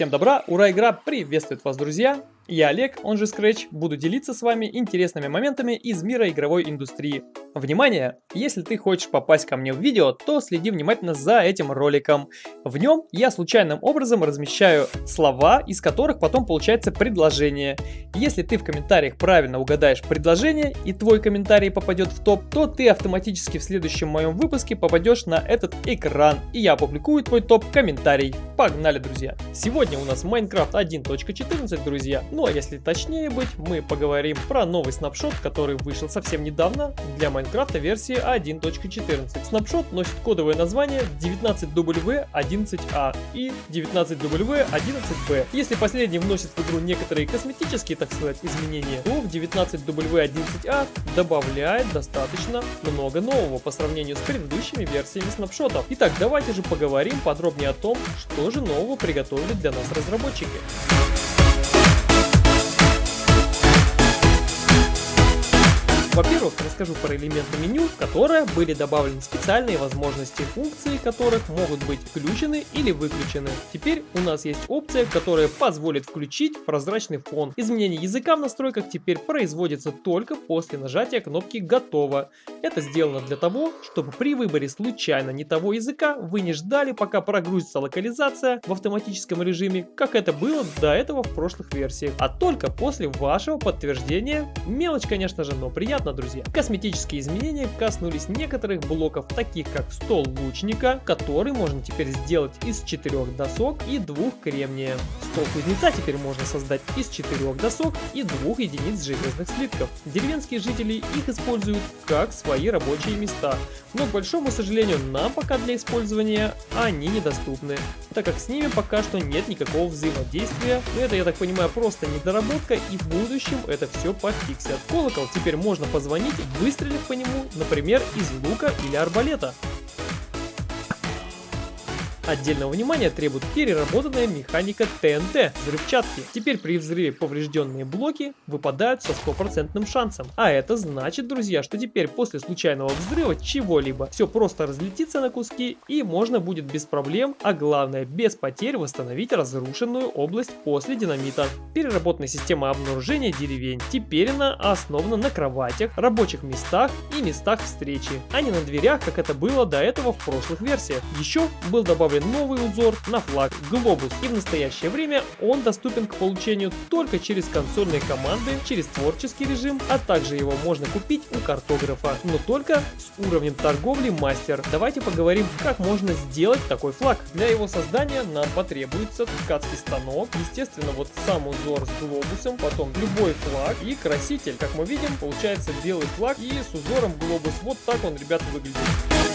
Всем добра, ура, игра приветствует вас, друзья! Я Олег, он же Scratch, буду делиться с вами интересными моментами из мира игровой индустрии. Внимание! Если ты хочешь попасть ко мне в видео, то следи внимательно за этим роликом. В нем я случайным образом размещаю слова, из которых потом получается предложение. Если ты в комментариях правильно угадаешь предложение и твой комментарий попадет в топ, то ты автоматически в следующем моем выпуске попадешь на этот экран и я опубликую твой топ-комментарий. Погнали, друзья! Сегодня у нас Minecraft 1.14, друзья. Ну а если точнее быть, мы поговорим про новый снапшот, который вышел совсем недавно для Майнкрафта версии 1.14. Снапшот носит кодовое название 19W11A и 19W11B. Если последний вносит в игру некоторые косметические, так сказать, изменения, то в 19W11A добавляет достаточно много нового по сравнению с предыдущими версиями снапшотов. Итак, давайте же поговорим подробнее о том, что же нового приготовили для нас разработчики. Во-первых, расскажу про элементы меню, в которое были добавлены специальные возможности, функции которых могут быть включены или выключены. Теперь у нас есть опция, которая позволит включить прозрачный фон. Изменение языка в настройках теперь производится только после нажатия кнопки «Готово». Это сделано для того, чтобы при выборе случайно не того языка вы не ждали, пока прогрузится локализация в автоматическом режиме, как это было до этого в прошлых версиях, а только после вашего подтверждения. Мелочь, конечно же, но приятно понятно, друзья. Косметические изменения коснулись некоторых блоков, таких как стол лучника, который можно теперь сделать из четырех досок и двух кремния. Стол кузнеца теперь можно создать из четырех досок и двух единиц железных слитков. Деревенские жители их используют как свои рабочие места, но, к большому сожалению, нам пока для использования они недоступны, так как с ними пока что нет никакого взаимодействия. Это, я так понимаю, просто недоработка, и в будущем это все пофиксят. Колокол теперь можно позвонить, выстрелив по нему, например, из лука или арбалета. Отдельного внимания требует переработанная механика ТНТ взрывчатки. Теперь при взрыве поврежденные блоки выпадают со стопроцентным шансом. А это значит, друзья, что теперь после случайного взрыва чего-либо все просто разлетится на куски и можно будет без проблем, а главное без потерь восстановить разрушенную область после динамита. Переработанная система обнаружения деревень. Теперь она основана на кроватях, рабочих местах и местах встречи, а не на дверях, как это было до этого в прошлых версиях. Еще был добавлен новый узор на флаг Глобус. И в настоящее время он доступен к получению только через консольные команды, через творческий режим, а также его можно купить у картографа, но только с уровнем торговли мастер. Давайте поговорим, как можно сделать такой флаг. Для его создания нам потребуется ткацкий станок, естественно вот сам узор с глобусом, потом любой флаг и краситель. Как мы видим, получается белый флаг и с узором глобус. Вот так он, ребята, выглядит.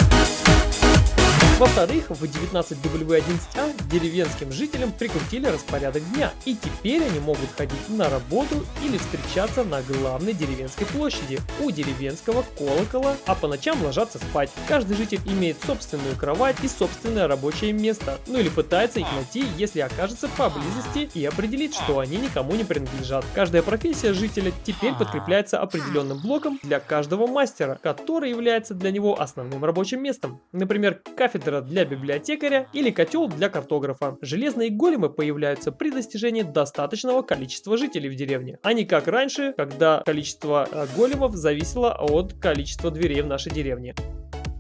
Во-вторых, в 19W11А деревенским жителям прикрутили распорядок дня, и теперь они могут ходить на работу или встречаться на главной деревенской площади у деревенского колокола, а по ночам ложатся спать. Каждый житель имеет собственную кровать и собственное рабочее место, ну или пытается их найти, если окажется поблизости и определить, что они никому не принадлежат. Каждая профессия жителя теперь подкрепляется определенным блоком для каждого мастера, который является для него основным рабочим местом. Например, кафедра кафедра для библиотекаря или котел для картографа. Железные големы появляются при достижении достаточного количества жителей в деревне, а не как раньше, когда количество э, големов зависело от количества дверей в нашей деревне.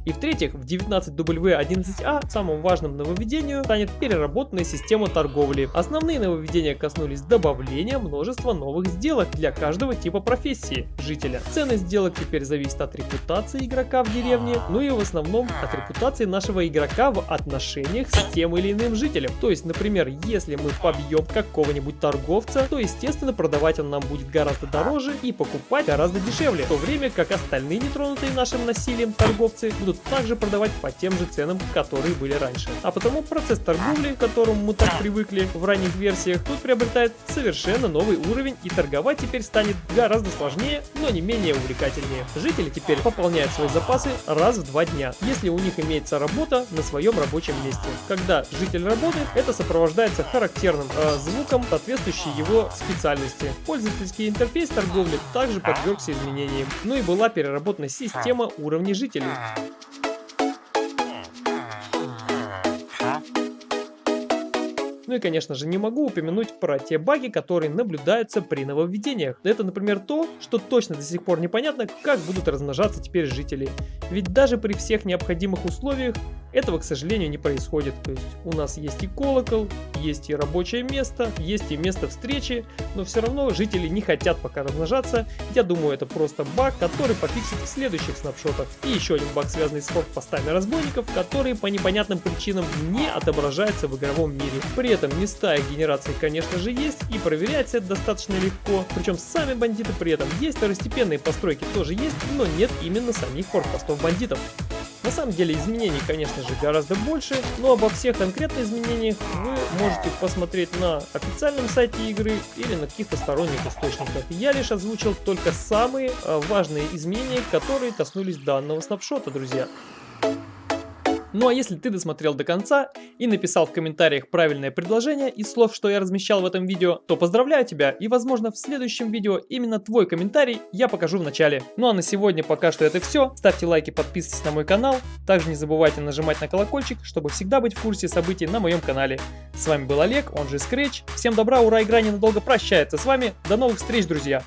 И в-третьих, в 19W11A самым важным нововведением станет переработанная система торговли. Основные нововведения коснулись добавления множества новых сделок для каждого типа профессии жителя. Ценность сделок теперь зависит от репутации игрока в деревне, ну и в основном от репутации нашего игрока в отношениях с тем или иным жителем. То есть, например, если мы побьем какого-нибудь торговца, то естественно продавать он нам будет гораздо дороже и покупать гораздо дешевле, в то время как остальные нетронутые нашим насилием торговцы будут будут также продавать по тем же ценам, которые были раньше. А потому процесс торговли, к которому мы так привыкли в ранних версиях, тут приобретает совершенно новый уровень и торговать теперь станет гораздо сложнее, но не менее увлекательнее. Жители теперь пополняют свои запасы раз в два дня, если у них имеется работа на своем рабочем месте. Когда житель работает, это сопровождается характерным э, звуком, соответствующей его специальности. Пользовательский интерфейс торговли также подвергся изменениям, ну и была переработана система уровней жителей. Ну и конечно же не могу упомянуть про те баги, которые наблюдаются при нововведениях. Это, например, то, что точно до сих пор непонятно, как будут размножаться теперь жители. Ведь даже при всех необходимых условиях этого, к сожалению, не происходит. То есть у нас есть и колокол, есть и рабочее место, есть и место встречи, но все равно жители не хотят пока размножаться. Я думаю, это просто баг, который пофиксит в следующих снапшотах. И еще один баг, связанный с форт-постами разбойников, которые по непонятным причинам не отображаются в игровом мире. При этом места их генерации, конечно же, есть, и проверяется это достаточно легко. Причем сами бандиты при этом есть, второстепенные постройки тоже есть, но нет именно самих форт-постов бандитов. На самом деле изменений, конечно же, гораздо больше, но обо всех конкретных изменениях вы можете посмотреть на официальном сайте игры или на каких-то сторонних источниках. Я лишь озвучил только самые э, важные изменения, которые коснулись данного снапшота, друзья. Ну а если ты досмотрел до конца и написал в комментариях правильное предложение из слов, что я размещал в этом видео, то поздравляю тебя и возможно в следующем видео именно твой комментарий я покажу в начале. Ну а на сегодня пока что это все. Ставьте лайки, подписывайтесь на мой канал. Также не забывайте нажимать на колокольчик, чтобы всегда быть в курсе событий на моем канале. С вами был Олег, он же Scratch. Всем добра, ура, игра ненадолго прощается с вами. До новых встреч, друзья!